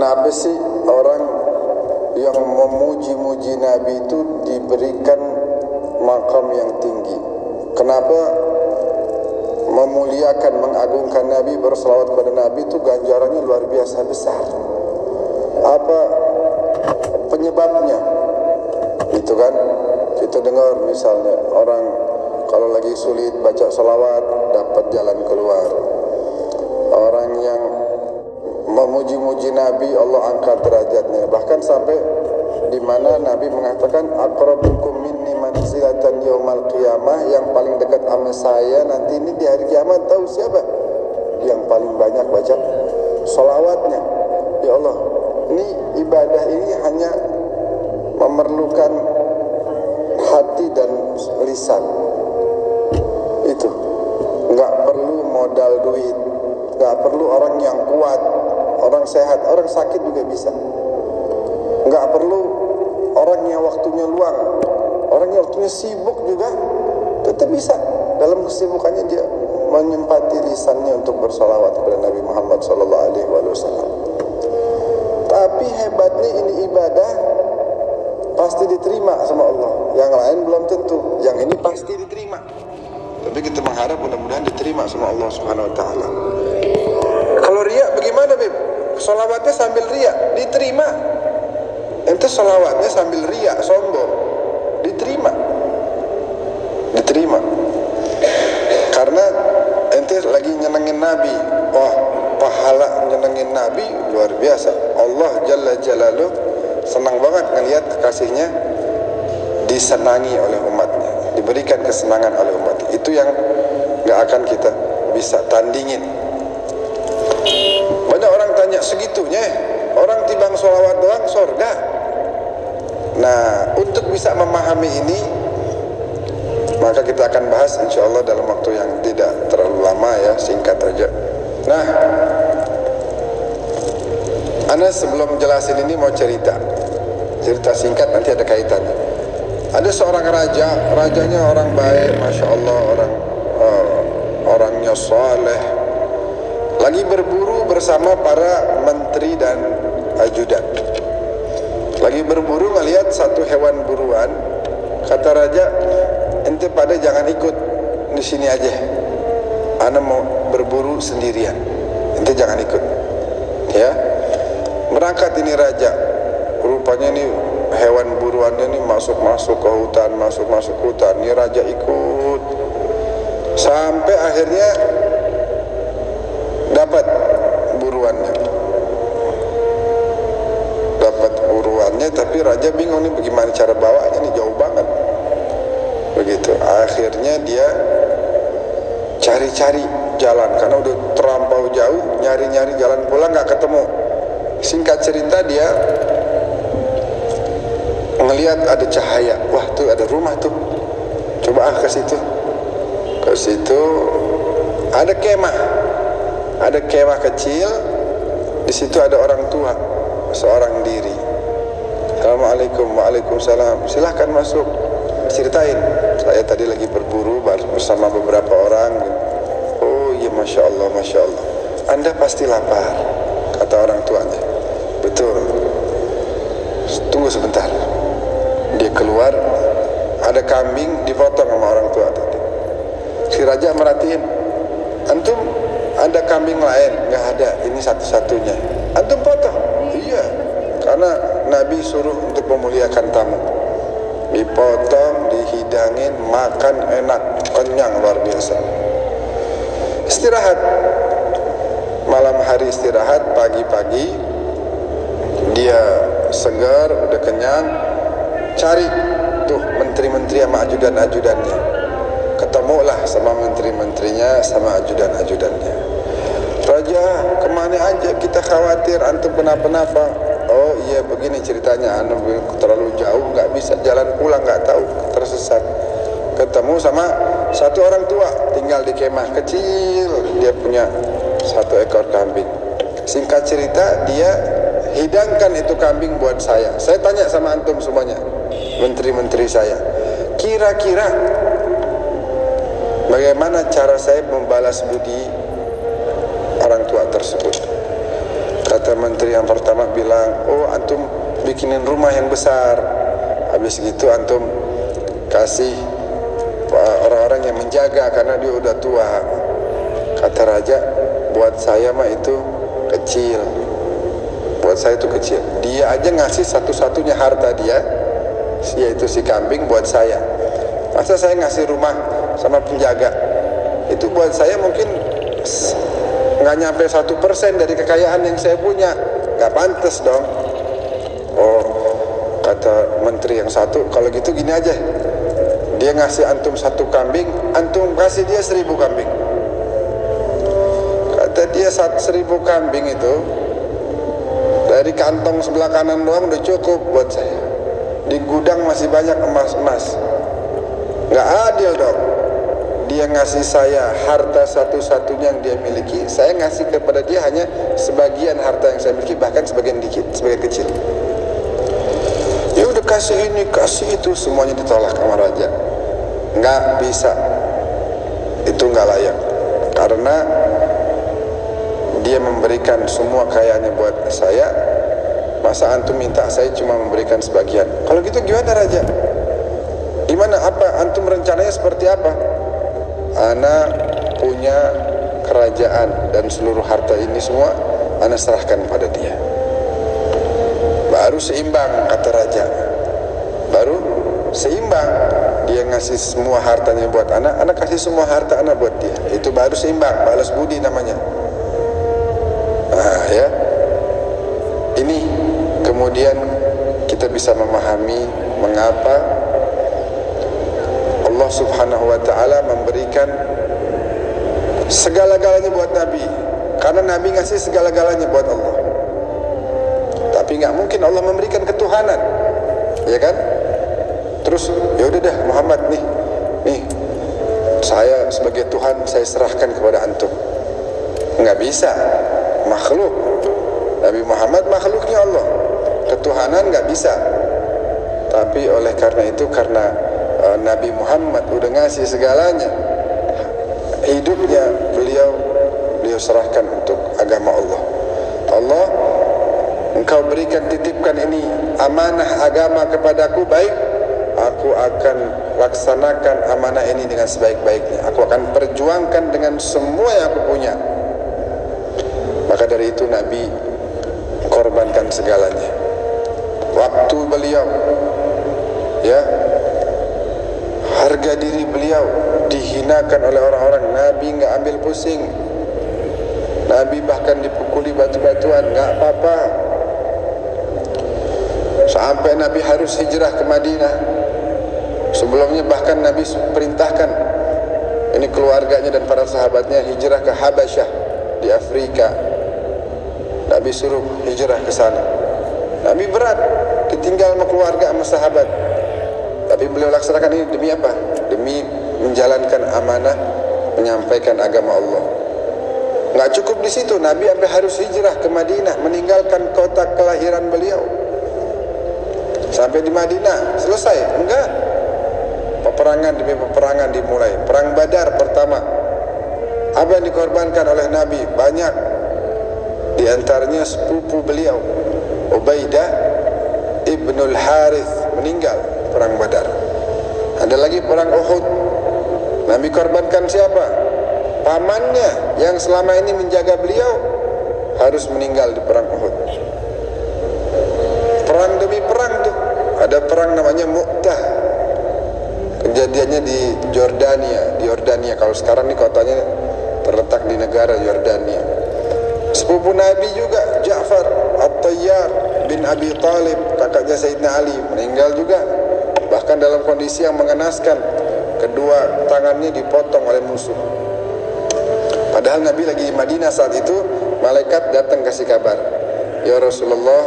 Kenapa sih orang yang memuji-muji Nabi itu diberikan makam yang tinggi? Kenapa memuliakan, mengagungkan Nabi, berselawat kepada Nabi itu ganjarannya luar biasa besar? Apa penyebabnya? Itu kan kita dengar misalnya orang kalau lagi sulit baca salawat dapat jalan keluar. Orang yang memuji-muji Nabi Allah angkat derajatnya. Bahkan sampai di mana Nabi mengatakan aqrabukum minni manzilatan yaumal qiyamah. Yang paling dekat sama saya nanti ini di hari kiamat. Tahu siapa? Yang paling banyak baca salawatnya ya Allah ini ibadah ini hanya memerlukan hati dan lisan. Itu. Nggak perlu modal duit. Nggak perlu orang yang kuat orang sehat, orang sakit juga bisa. Enggak perlu orang yang waktunya luang, orang yang waktunya sibuk juga tetap bisa. Dalam kesibukannya dia menyempati lisannya untuk bersalawat kepada Nabi Muhammad wasallam. Tapi hebatnya ini ibadah pasti diterima sama Allah. Yang lain belum tentu. Yang ini pasti diterima. Tapi kita mengharap mudah-mudahan diterima sama Allah Subhanahu wa taala. Kalau riak bagaimana, Beb? Salawatnya sambil riak, diterima. Ente salawatnya sambil riak, sombong. Diterima. Diterima. Karena ente lagi nyenengin Nabi. Wah, pahala nyenengin Nabi luar biasa. Allah Jalla Jalaluh senang banget ngelihat kekasihnya disenangi oleh umatnya, diberikan kesenangan oleh umatnya. Itu yang nggak akan kita bisa tandingin. Banyak segitunya, orang tibang sholawat doang sorga. Nah, untuk bisa memahami ini, maka kita akan bahas insya Allah dalam waktu yang tidak terlalu lama ya, singkat aja. Nah, Anda sebelum jelasin ini mau cerita, cerita singkat nanti ada kaitannya. Ada seorang raja, rajanya orang baik, masya Allah, orang uh, orangnya saleh, lagi berburu bersama para menteri dan ajudan. Lagi berburu ngelihat satu hewan buruan, kata raja, ente pada jangan ikut di sini aja. Ana mau berburu sendirian. Ente jangan ikut. Ya. Berangkat ini raja. Rupanya ini hewan buruannya ini masuk-masuk ke hutan, masuk-masuk hutan. Ini raja ikut. Sampai akhirnya dapat buruannya. Dapat buruannya tapi raja bingung nih bagaimana cara bawanya nih jauh banget. Begitu. Akhirnya dia cari-cari jalan karena udah terlampau jauh nyari-nyari jalan pulang nggak ketemu. Singkat cerita dia ngelihat ada cahaya. Wah tuh ada rumah tuh. Coba ah ke situ. Ke situ ada kemah ada kemah kecil di situ ada orang tua seorang diri. Assalamualaikum Waalaikumsalam. Silahkan masuk. Ceritain. Saya tadi lagi berburu bersama beberapa orang. Oh iya Masya Allah Masya Allah. Anda pasti lapar kata orang tuanya. Betul. Tunggu sebentar. Dia keluar. Ada kambing dipotong sama orang tua tadi. Si raja merhatiin. Antum ada kambing lain nggak ada. Ini satu-satunya. Antum potong? Iya. Karena Nabi suruh untuk memuliakan tamu. Dipotong dihidangin makan enak. Kenyang luar biasa. Istirahat. Malam hari istirahat pagi-pagi dia segar udah kenyang. Cari tuh menteri-menteri sama ajudan-ajudannya. Ketemulah sama menteri-menterinya sama ajudan-ajudannya Raja ke mana aja kita khawatir antum kenapa-napa. Oh iya begini ceritanya antum terlalu jauh nggak bisa jalan pulang nggak tahu tersesat. Ketemu sama satu orang tua tinggal di kemah kecil dia punya satu ekor kambing. Singkat cerita dia hidangkan itu kambing buat saya. Saya tanya sama antum semuanya menteri-menteri saya kira-kira bagaimana cara saya membalas budi tersebut. Kata menteri yang pertama bilang oh antum bikinin rumah yang besar. Habis gitu antum kasih orang-orang yang menjaga karena dia udah tua. Kata raja buat saya mah itu kecil. Buat saya itu kecil. Dia aja ngasih satu-satunya harta dia yaitu si kambing buat saya. Masa saya ngasih rumah sama penjaga? Itu buat saya mungkin nggak nyampe satu persen dari kekayaan yang saya punya. Nggak pantas dong. Oh kata menteri yang satu kalau gitu gini aja. Dia ngasih antum satu kambing antum kasih dia seribu kambing. Kata dia satu seribu kambing itu dari kantong sebelah kanan doang udah cukup buat saya. Di gudang masih banyak emas-emas. Nggak adil dong dia ngasih saya harta satu-satunya yang dia miliki. Saya ngasih kepada dia hanya sebagian harta yang saya miliki bahkan sebagian dikit sebagian kecil. Ya udah kasih ini kasih itu semuanya ditolak sama raja. Nggak bisa. Itu nggak layak. Karena dia memberikan semua kayaannya buat saya. Masa antum minta saya cuma memberikan sebagian? Kalau gitu gimana raja? Gimana? Apa? Antum rencananya seperti apa anak punya kerajaan dan seluruh harta ini semua anak serahkan pada dia. Baru seimbang kata raja. Baru seimbang dia ngasih semua hartanya buat anak anak kasih semua harta anak buat dia. Itu baru seimbang balas budi namanya. Nah ya. Ini kemudian kita bisa memahami mengapa Allah Subhanahu wa taala memberikan segala-galanya buat Nabi. Karena Nabi ngasih segala-galanya buat Allah. Tapi nggak mungkin Allah memberikan ketuhanan. Ya kan? Terus ya udah dah Muhammad nih. Nih saya sebagai Tuhan saya serahkan kepada antum. Nggak bisa. Makhluk. Nabi Muhammad makhluknya Allah. Ketuhanan nggak bisa. Tapi oleh karena itu karena Nabi Muhammad udah ngasih segalanya. Hidupnya beliau beliau serahkan untuk agama Allah. Allah engkau berikan titipkan ini amanah agama kepadaku baik. Aku akan laksanakan amanah ini dengan sebaik-baiknya. Aku akan perjuangkan dengan semua yang aku punya. Maka dari itu Nabi korbankan segalanya. Waktu beliau ya harga diri beliau dihinakan oleh orang-orang. Nabi nggak ambil pusing. Nabi bahkan dipukuli batu-batuan. Nggak apa-apa. Sampai Nabi harus hijrah ke Madinah. Sebelumnya bahkan Nabi perintahkan ini keluarganya dan para sahabatnya hijrah ke Habasyah di Afrika. Nabi suruh hijrah ke sana. Nabi berat ditinggal sama keluarga sama sahabat tapi beliau laksanakan ini demi apa? demi menjalankan amanah menyampaikan agama Allah. Nggak cukup di situ. Nabi sampai harus hijrah ke Madinah meninggalkan kota kelahiran beliau. Sampai di Madinah selesai. Enggak. Peperangan demi peperangan dimulai. Perang Badar pertama. Apa yang dikorbankan oleh Nabi? Banyak. Di antaranya sepupu beliau Ubaidah Ibnul Harith meninggal perang Badar. Ada lagi perang Uhud. Nabi korbankan siapa? Pamannya yang selama ini menjaga beliau harus meninggal di perang Uhud. Perang demi perang tuh. Ada perang namanya Mu'tah. Kejadiannya di Jordania, di Jordania. Kalau sekarang nih kotanya terletak di negara Jordania. Sepupu Nabi juga Ja'far At-Tayyar bin Abi Talib kakaknya Sayyidina Ali meninggal juga bahkan dalam kondisi yang mengenaskan. Kedua tangannya dipotong oleh musuh. Padahal Nabi lagi di Madinah saat itu malaikat datang kasih kabar. Ya Rasulullah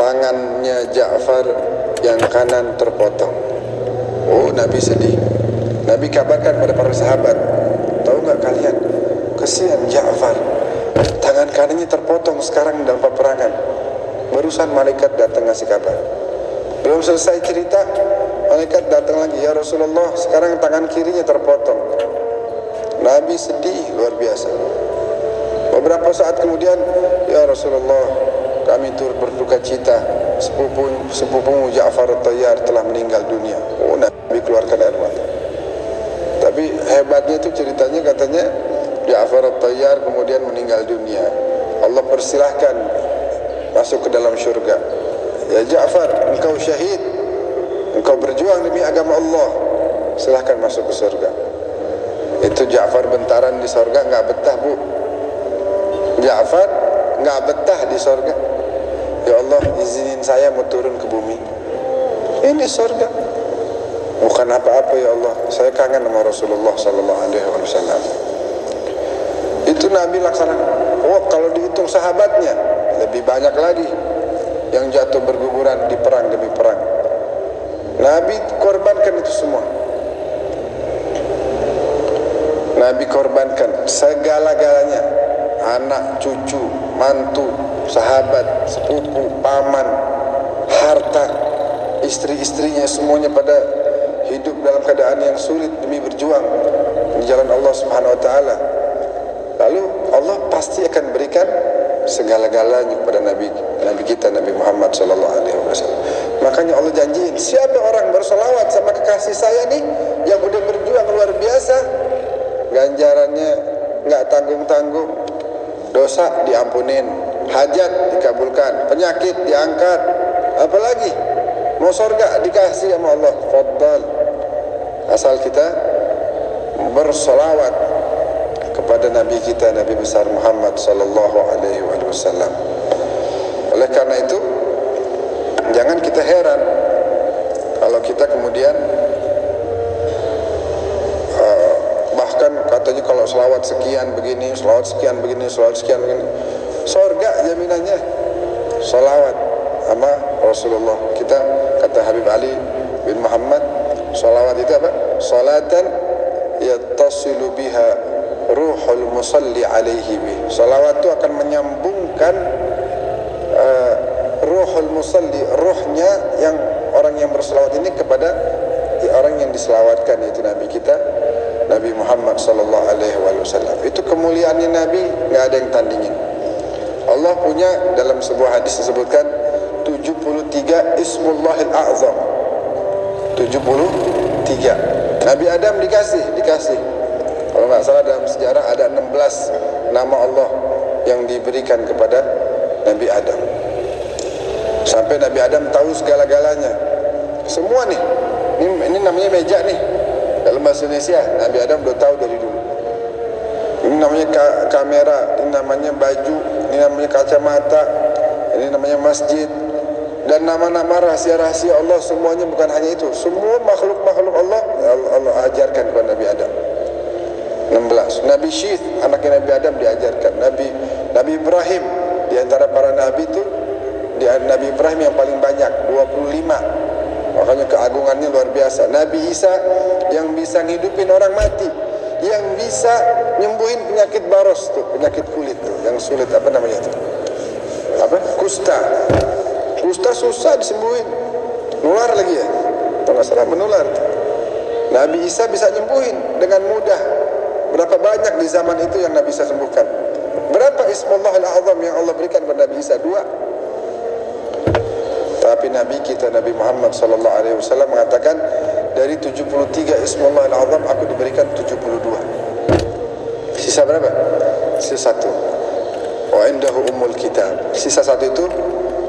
tangannya Ja'far yang kanan terpotong. Oh Nabi sedih. Nabi kabarkan pada para sahabat tahu nggak kalian? Kesian Ja'far. Tangan kanannya terpotong sekarang dalam peperangan. Barusan malaikat datang ngasih kabar. Belum selesai cerita malaikat datang lagi ya Rasulullah sekarang tangan kirinya terpotong. Nabi sedih luar biasa. Beberapa saat kemudian ya Rasulullah kami turut berduka cita. Sepupu sepupu Ja'far Tayyar telah meninggal dunia. Oh Nabi keluarkan air mata. Tapi hebatnya itu ceritanya katanya Ja'far Tayyar kemudian meninggal dunia. Allah persilahkan masuk ke dalam syurga. Ya Ja'far engkau syahid berjuang demi agama Allah silahkan masuk ke surga. Itu Ja'far bentaran di surga enggak betah bu. Ja'far enggak betah di surga. Ya Allah izinin saya mau turun ke bumi. Ini surga. Bukan apa-apa ya Allah. Saya kangen sama Rasulullah Sallallahu Alaihi Wasallam. Itu Nabi laksanakan. Oh kalau dihitung sahabatnya Lebih banyak lagi Yang jatuh berguguran di perang demi perang Nabi korbankan itu semua Nabi korbankan segala-galanya Anak, cucu, mantu, sahabat, sepupu, paman, harta, istri-istrinya semuanya pada hidup dalam keadaan yang sulit demi berjuang di jalan Allah Subhanahu wa taala. Lalu Allah pasti akan berikan segala-galanya kepada nabi nabi kita Nabi Muhammad sallallahu alaihi wasallam. Makanya Allah janjiin, siapa orang bersolawat sama kekasih saya nih yang udah berjuang luar biasa, ganjarannya nggak tanggung-tanggung, dosa diampunin, hajat dikabulkan, penyakit diangkat, apalagi mau surga dikasih sama Allah, faddal. Asal kita bersolawat kepada Nabi kita Nabi besar Muhammad sallallahu alaihi wasallam. Oleh karena itu jangan kita heran kalau kita kemudian uh, bahkan katanya kalau selawat sekian begini, selawat sekian begini, selawat sekian begini Sorga jaminannya. Salawat sama Rasulullah. Kita kata Habib Ali bin Muhammad Salawat itu apa? Salatan Yattasilu biha Ruhul musalli alaihi bih. Salawat itu akan menyambungkan uh, Ruhul musalli Ruhnya yang orang yang bersalawat ini kepada Orang yang diselawatkan Itu Nabi kita Nabi Muhammad sallallahu alaihi wasallam. Itu kemuliaannya Nabi enggak ada yang tandingin. Allah punya dalam sebuah hadis disebutkan 73 Ismullahil A'zam 73 Nabi Adam dikasih dikasih kalau nggak salah dalam sejarah ada 16 nama Allah yang diberikan kepada Nabi Adam sampai Nabi Adam tahu segala-galanya. Semua nih ini, ini namanya meja nih dalam bahasa Indonesia Nabi Adam udah tahu dari dulu. Ini namanya ka kamera ini namanya baju ini namanya kacamata ini namanya masjid. Dan nama-nama rahasia-rahasia Allah semuanya bukan hanya itu. Semua makhluk-makhluk Allah Allah, Allah ajarkan kepada Nabi Adam. 16 Nabi Syith anaknya Nabi Adam diajarkan. Nabi Nabi Ibrahim di antara para nabi itu Nabi Ibrahim yang paling banyak 25 makanya keagungannya luar biasa. Nabi Isa yang bisa ngidupin orang mati yang bisa nyembuhin penyakit baros tuh penyakit kulit tuh yang sulit apa namanya itu? Apa? Kusta. Kusta susah disembuhin. Nular lagi ya? Kalau salah menular. Nabi Isa bisa nyembuhin dengan mudah. Berapa banyak di zaman itu yang Nabi Isa sembuhkan? Berapa? Ismullah al-Azam yang Allah berikan kepada Nabi Isa? Dua tapi Nabi kita Nabi Muhammad sallallahu alaihi wasallam mengatakan dari 73 Ismullah al-Azam aku diberikan 72 sisa berapa? sisa satu. Wa indahu umul kitab. Sisa satu itu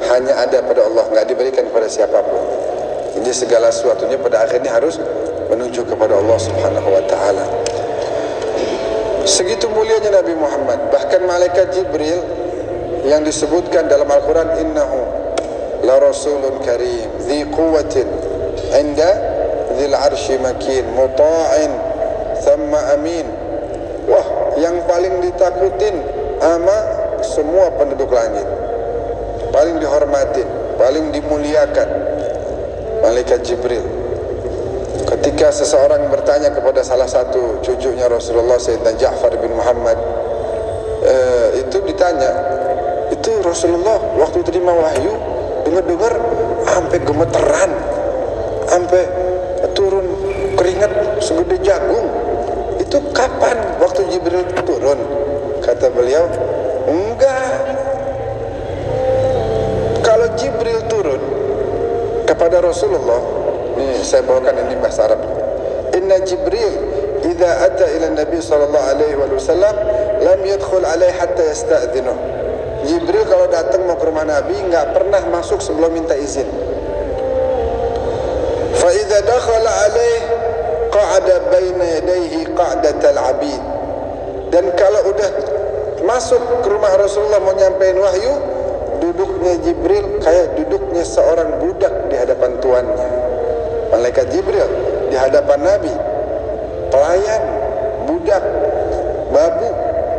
hanya ada pada Allah nggak diberikan kepada siapa pun. Jadi segala sesuatunya pada akhirnya harus menuju kepada Allah subhanahu wa ta'ala. Segitu mulianya Nabi Muhammad. Bahkan malaikat Jibril yang disebutkan dalam Al-Quran innahu rasulun karim dhi quwwatin inda dhil arshi makin muta'in thumma amin wah yang paling ditakutin ama semua penduduk langit. Paling dihormatin paling dimuliakan. Malaikat Jibril. Ketika seseorang bertanya kepada salah satu cucunya Rasulullah Sayyidina Ja'far bin Muhammad uh, itu ditanya itu Rasulullah waktu terima wahyu dengar-dengar sampai gemeteran sampai turun keringat segede jagung itu kapan waktu Jibril turun Kata beliau, enggak. Kalau Jibril turun kepada Rasulullah, ini saya bawakan ini bahasa Arab. Inna Jibril idza ata ila Nabi sallallahu alaihi wasallam lam yadkhul alaihi hatta yasta'dhinu. Jibril kalau datang rumah Nabi enggak pernah masuk sebelum minta izin. Fa idza dakhala alaihi qa'ada baina yadayhi qa'datal 'abid. Dan kalau udah masuk ke rumah Rasulullah mau nyampein wahyu, duduknya Jibril kayak duduknya seorang budak di hadapan tuannya. Malaikat Jibril di hadapan Nabi, pelayan, budak, babu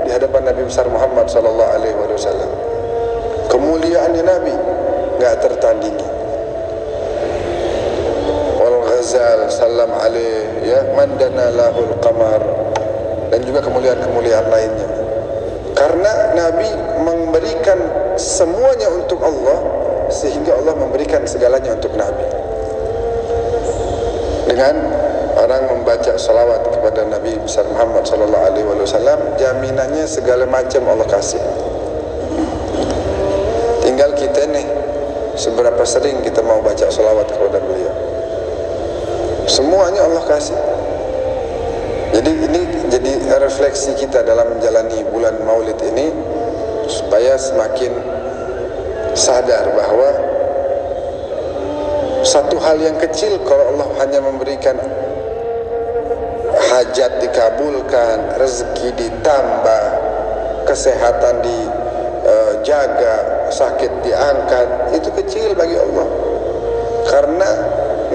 di hadapan Nabi besar Muhammad sallallahu alaihi wasallam. Kemuliaannya Nabi enggak tertandingi. Wal Ghazal sallam alaihi ya mandana lahul qamar dan juga kemuliaan-kemuliaan lainnya. Karena Nabi memberikan semuanya untuk Allah sehingga Allah memberikan segalanya untuk Nabi. Dengan orang membaca salawat kepada Nabi besar Muhammad sallallahu alaihi wasallam, jaminannya segala macam Allah kasih. Seberapa sering kita mau baca salawat kepada beliau. Semuanya Allah kasih. Jadi ini jadi refleksi kita dalam menjalani bulan Maulid ini supaya semakin sadar bahwa satu hal yang kecil kalau Allah hanya memberikan hajat dikabulkan, rezeki ditambah, kesehatan dijaga, sakit diangkat, itu kecil bagi Allah. Karena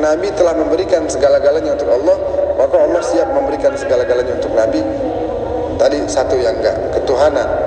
Nabi telah memberikan segala-galanya untuk Allah, maka Allah siap memberikan segala-galanya untuk Nabi. Tadi satu yang enggak, ketuhanan